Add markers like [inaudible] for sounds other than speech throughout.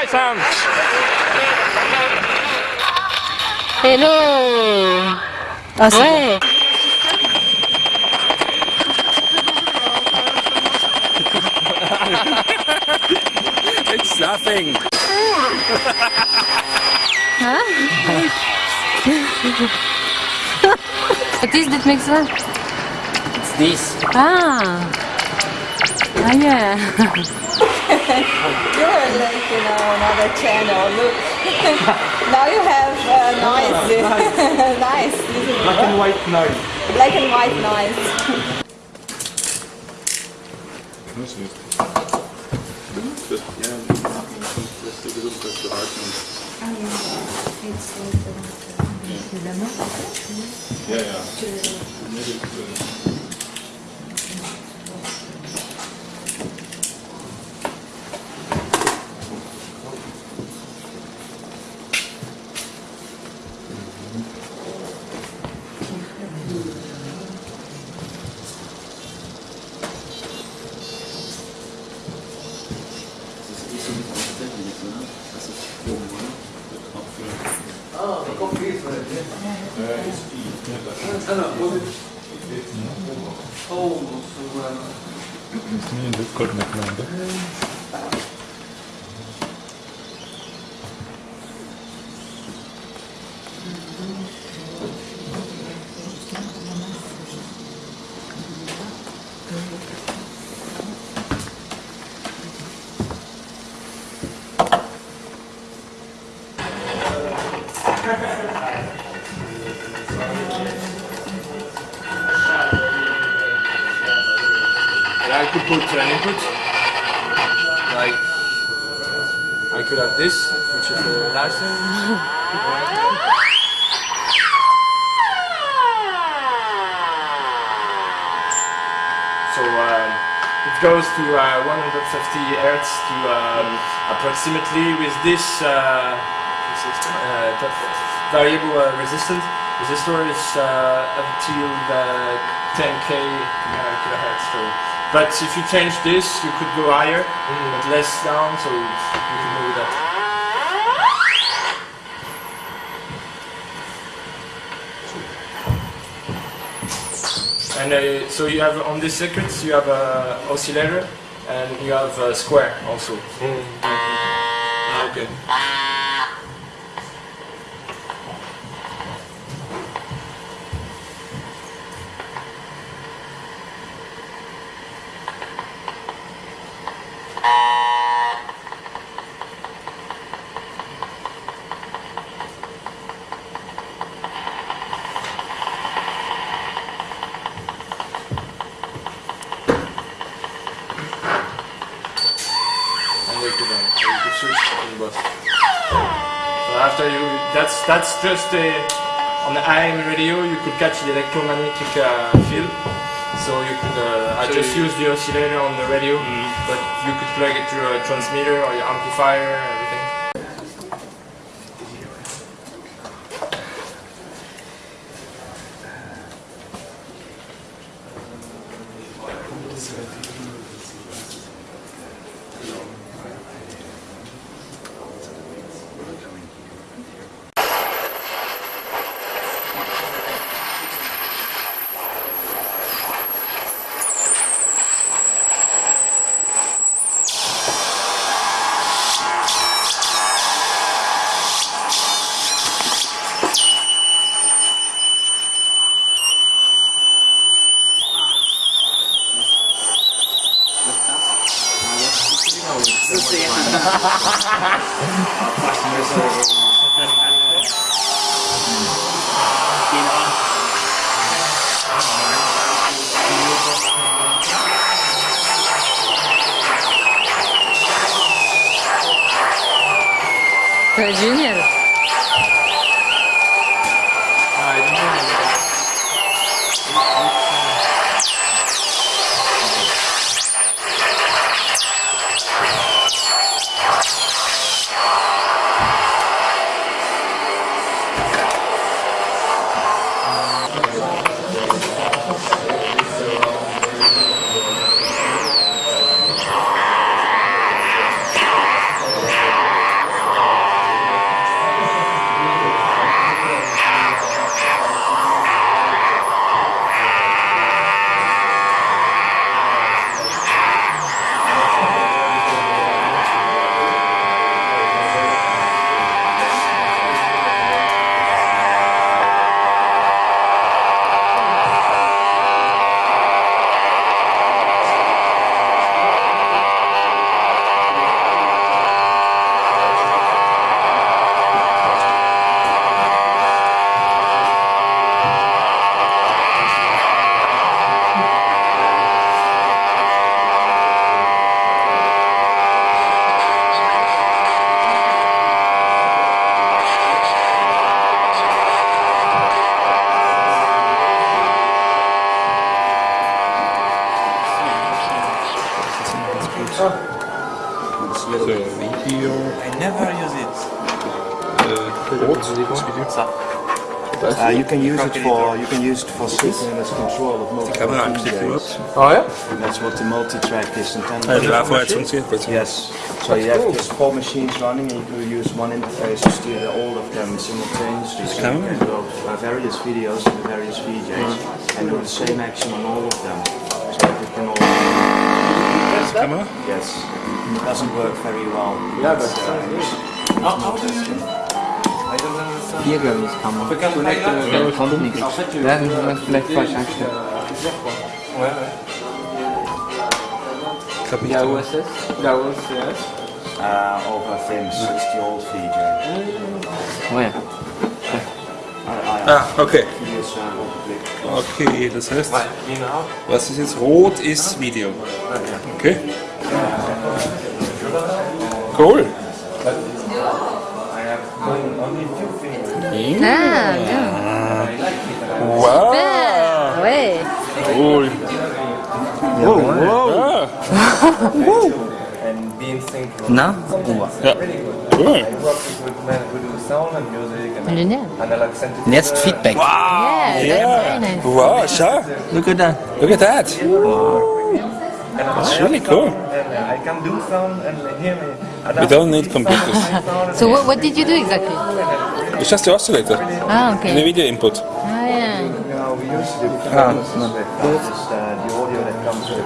Nice sound. Hello Ah, c'est Ouais It's laughing. What is that makes that? It's this. Ah Ah yeah [laughs] You're like, you know, another channel. Look. [laughs] now you have uh, noise. nice. [laughs] This is [laughs] Black and white noise. black and white noise. Olmuş. Yine de korkmak lazım. Could have this, which is the thing. So um, it goes to uh, 150 hertz to um, approximately with this uh, uh, variable uh, resistance. Resistor is uh, until the 10k uh, kilohertz. So, but if you change this, you could go higher, but less down. So you can move that. And uh, so you have on these circuits you have a oscillator and you have a square also. Okay. And you could, uh, you could switch to the bus. So after you, that's that's just a, on the AM radio you could catch the electromagnetic uh, field. So you could, uh, I So just use the oscillator on the radio, but you could plug it to a transmitter or your amplifier, 可惜你 So video. I never use it. Uh, rot is video. Uh, you can use it for you can use it for synchronous control of multiple Camera DJs. aanklikken, wat? Oh ja? That's what the multi-track is intended. Ja, for. daarvoor het functioneert. Yes. So you have just four machines running, and you can use one interface to steer all of them simultaneously. So you camera? can go uh, various videos and various VJs and do the same action on all of them. So that it can all. Camera? Yes. It doesn't work very well. Yeah, but It's, sounds good. it's not testing. I don't understand. Hier glaube ich kann man. Vielleicht äh, der kommt nichts. Ja, das ist vielleicht falsch eingestellt. Ouais, ouais. Il y a OSS, il y a OSS. Uh, over FIMS, it's the old VJ. Ouais. I, I, Ah, okay. Okay, das heißt, was ist jetzt rot ist Video. Okay. Cool. Ah, bien. Wow. [laughs] Ah, ouais. Cool. And being synchronous. Na? ja. Cool. I work with men who do sound and music and Génial. analog synthesis. Und jetzt Feedback. Wow. Yeah, Yeah. that's very nice. Wow, schau. Look at that. Look at that. That's really cool. And I can do sound and hear me. We don't need computers. So what, what did you do exactly? It's just the oscillator Ah, and the video input. Ah, yeah. No, we used to do Ah, performances no. with that. The audio that comes with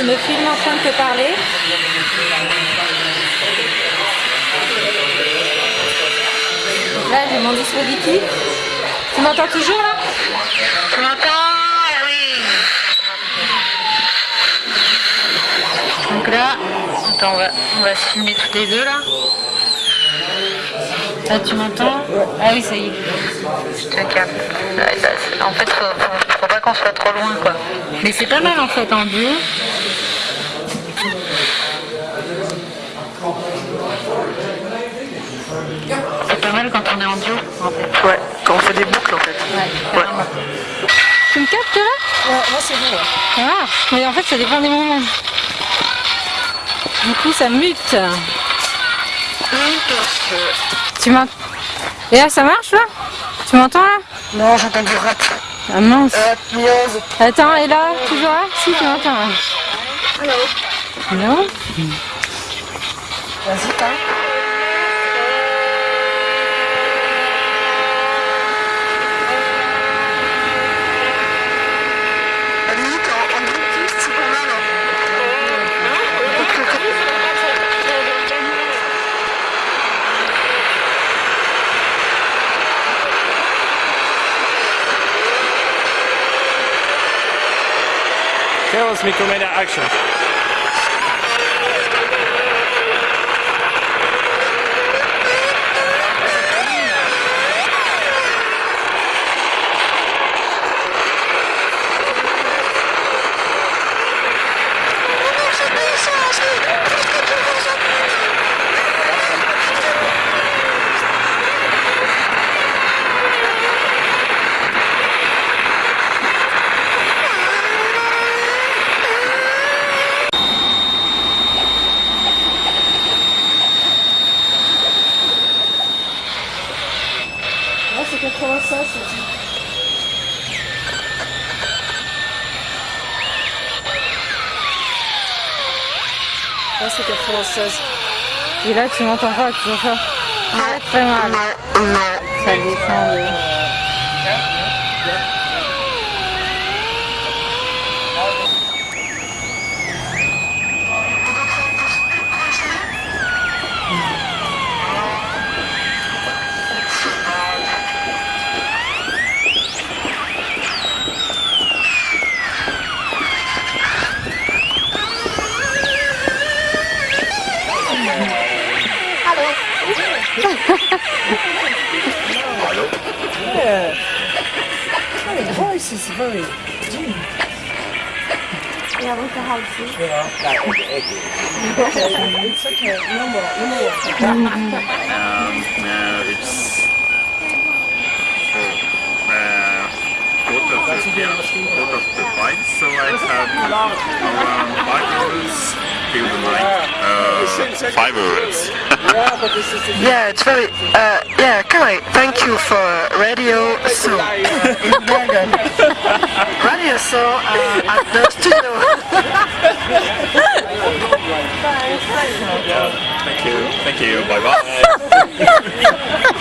je me filme en train de te parler. Là, j'ai mon dispositif. Tu m'entends toujours là? Tu m'entends? Oui. Donc là, attends, on va, on va se filmer tous les deux là. Là, tu m'entends? Ah oui, ça y est. Je te capte. C'est- en fait, faut, faut, faut pas qu'on soit trop loin quoi. Mais c'est pas mal en fait en duo. C'est pas mal quand on est en duo en fait. Ouais, quand on fait des boucles en fait. Ouais. Tu me captes là Ouais, Moi, c'est bon. ouais. Marche, mais en fait ça dépend des moments. Du coup ça mute. Tu m'entends Et là ça marche là? Tu m'entends là? Non, j'entends du rap. Ah mince. Euh. Attends, et là Toujours là? Si tu m'entends là. Non Vas-y, parle. Carol's Micromedia Action. c'était trop ça, c'est Là, c'est 96. Et là, tu m'entends pas, tu vois pas. Très très mal. Ça descend. Voice is very Ja, we moeten houden. it's okay. No more, no more. Um, no, it's uh, quarter of the, yeah, quarter of the price, so I have around five euros the night. Uh, five euros. [laughs] Yeah, it's very. Uh, yeah, Kai, thank you for radio so in [laughs] radio so uh, at the studio. [laughs] Thank you. Thank you. Bye bye.